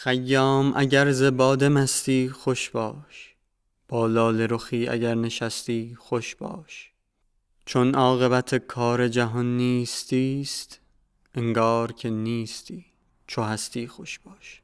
خیام اگر ز باده مستی خوش باش. با لاله رخی اگر نشستی خوش باش. چون عاقبت کار جهان نیستی است انگار که نیستی چو هستی خوش باش.